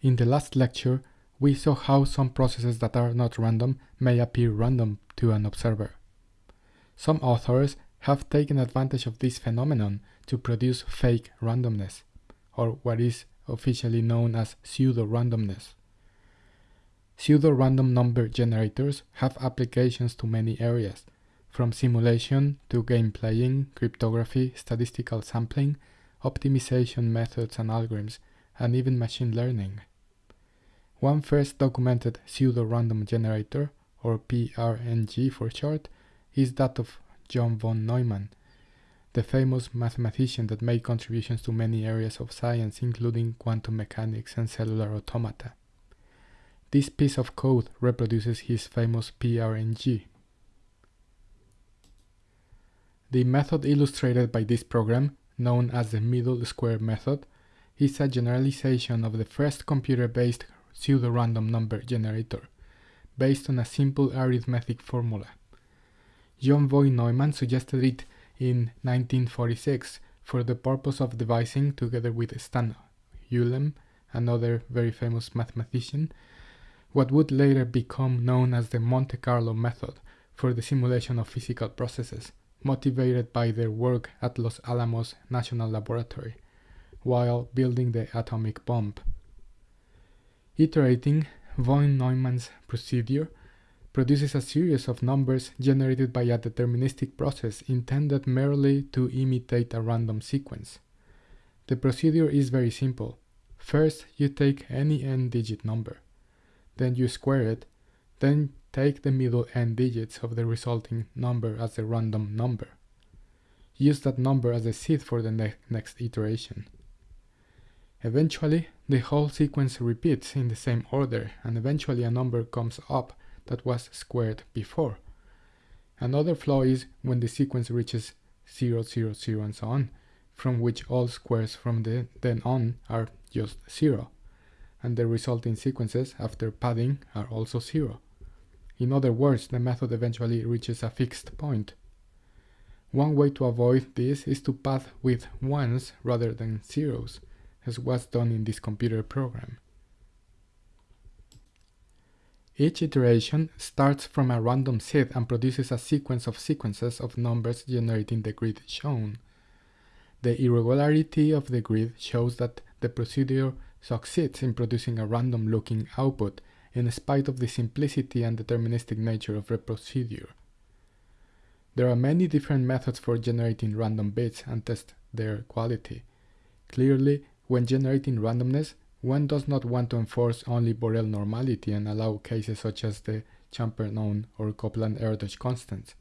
In the last lecture, we saw how some processes that are not random may appear random to an observer. Some authors have taken advantage of this phenomenon to produce fake randomness, or what is officially known as pseudo-randomness. Pseudo-random number generators have applications to many areas, from simulation to game playing, cryptography, statistical sampling, optimization methods and algorithms, and even machine learning. One first documented pseudo-random generator, or PRNG for short, is that of John von Neumann, the famous mathematician that made contributions to many areas of science including quantum mechanics and cellular automata. This piece of code reproduces his famous PRNG. The method illustrated by this program, known as the middle square method, is a generalization of the first computer-based pseudo-random number generator, based on a simple arithmetic formula. John von Neumann suggested it in 1946 for the purpose of devising, together with Stan Ulam, another very famous mathematician, what would later become known as the Monte Carlo method for the simulation of physical processes, motivated by their work at Los Alamos National Laboratory while building the atomic bomb. Iterating von Neumann's procedure produces a series of numbers generated by a deterministic process intended merely to imitate a random sequence. The procedure is very simple. First, you take any n-digit number. Then you square it. Then take the middle n digits of the resulting number as a random number. Use that number as a seed for the ne next iteration. Eventually, the whole sequence repeats in the same order, and eventually a number comes up that was squared before. Another flaw is when the sequence reaches 0, 0, 0 and so on, from which all squares from the, then on are just 0, and the resulting sequences after padding are also 0. In other words, the method eventually reaches a fixed point. One way to avoid this is to pad with ones rather than zeros, as was done in this computer program. Each iteration starts from a random seed and produces a sequence of sequences of numbers generating the grid shown. The irregularity of the grid shows that the procedure succeeds in producing a random-looking output in spite of the simplicity and deterministic nature of the procedure. There are many different methods for generating random bits and test their quality. Clearly, when generating randomness, one does not want to enforce only Borel normality and allow cases such as the Champernowne or Copeland-Erdős constants.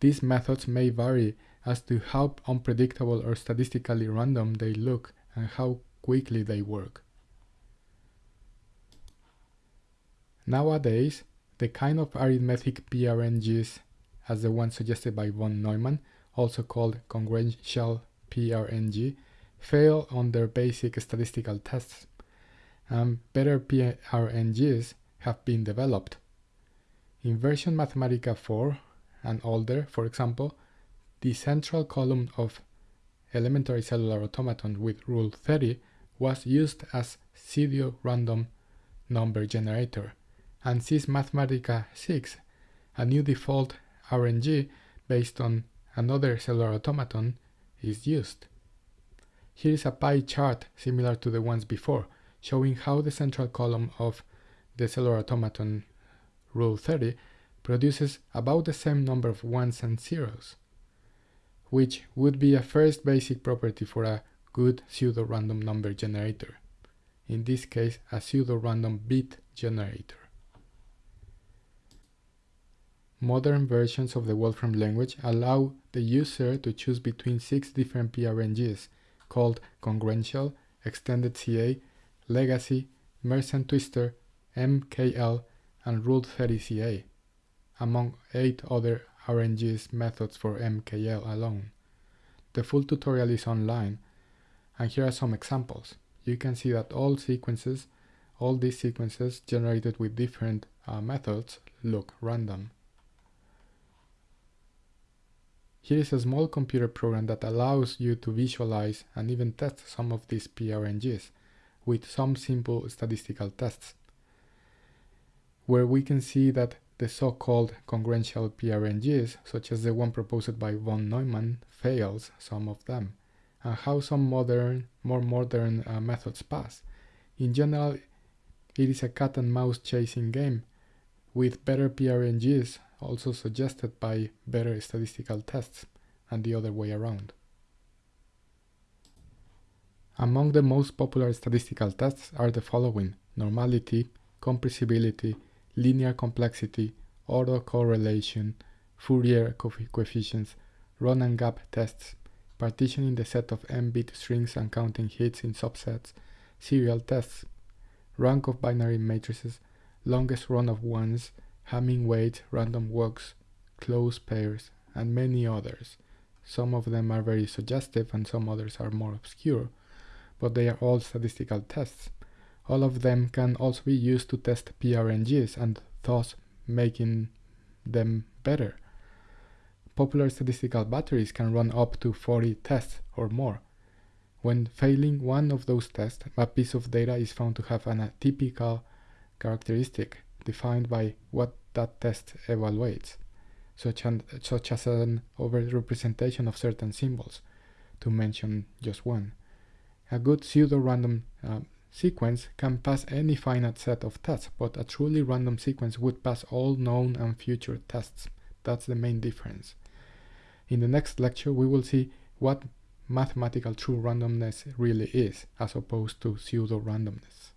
These methods may vary as to how unpredictable or statistically random they look and how quickly they work. Nowadays, the kind of arithmetic PRNGs as the one suggested by von Neumann, also called congruential PRNG, fail on their basic statistical tests, and better PRNGs have been developed. In version Mathematica 4 and older, for example, the central column of elementary cellular automaton with rule 30 was used as pseudo-random number generator, and SYS Mathematica 6, a new default RNG based on another cellular automaton, is used. Here is a pie chart similar to the ones before, showing how the central column of the cellular automaton rule 30 produces about the same number of ones and zeros, which would be a first basic property for a good pseudo-random number generator, in this case a pseudo-random bit generator. Modern versions of the Wolfram language allow the user to choose between six different PRNGs called Congruential, Extended CA, Legacy, Mersenne Twister, MKL, and Rule 30 CA, among eight other RNGs methods for MKL alone. The full tutorial is online, and here are some examples. You can see that all sequences, all these sequences generated with different uh, methods look random. Here is a small computer program that allows you to visualize and even test some of these PRNGs. with some simple statistical tests, where we can see that the so-called congruential PRNGs, such as the one proposed by von Neumann, fails some of them, and how some modern, more modern uh, methods pass. In general, it is a cat and mouse chasing game, with better PRNGs also suggested by better statistical tests, and the other way around. Among the most popular statistical tests are the following normality, compressibility, linear complexity, autocorrelation, Fourier coefficients, run and gap tests, partitioning the set of m-bit strings and counting hits in subsets, serial tests, rank of binary matrices, longest run of ones, Hamming weight, random walks, close pairs, and many others. Some of them are very suggestive and some others are more obscure, but they are all statistical tests. All of them can also be used to test PRNGs and thus making them better. Popular statistical batteries can run up to 40 tests or more. When failing one of those tests, a piece of data is found to have an atypical characteristic defined by what that test evaluates, such, an, such as an overrepresentation of certain symbols, to mention just one. A good pseudo-random uh, sequence can pass any finite set of tests, but a truly random sequence would pass all known and future tests. That's the main difference. In the next lecture, we will see what mathematical true randomness really is, as opposed to pseudo-randomness.